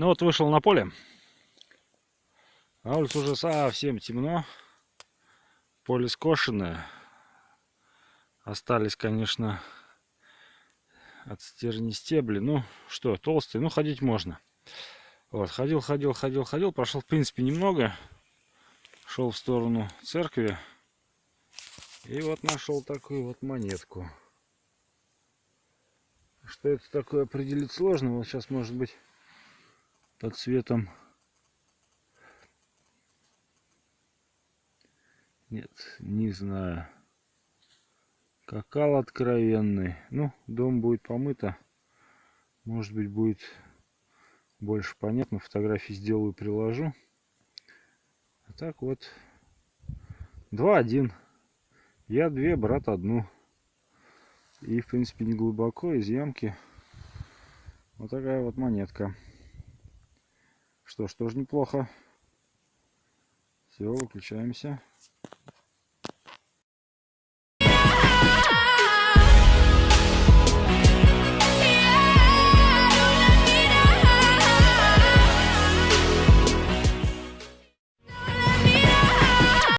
Ну вот вышел на поле. На улице уже совсем темно. Поле скошенное. Остались, конечно, от стерни стебли. Ну, что, толстые. Ну, ходить можно. Вот, ходил, ходил, ходил, ходил. Прошел, в принципе, немного. Шел в сторону церкви. И вот нашел такую вот монетку. Что это такое определить сложно. Вот сейчас, может быть, под цветом. Нет, не знаю. Какал откровенный. Ну, дом будет помыто. Может быть, будет больше понятно. Фотографии сделаю, приложу. А так вот. Два один. Я две, брат одну. И, в принципе, не глубоко, из ямки. Вот такая вот монетка. Что ж, тоже неплохо. Все, выключаемся.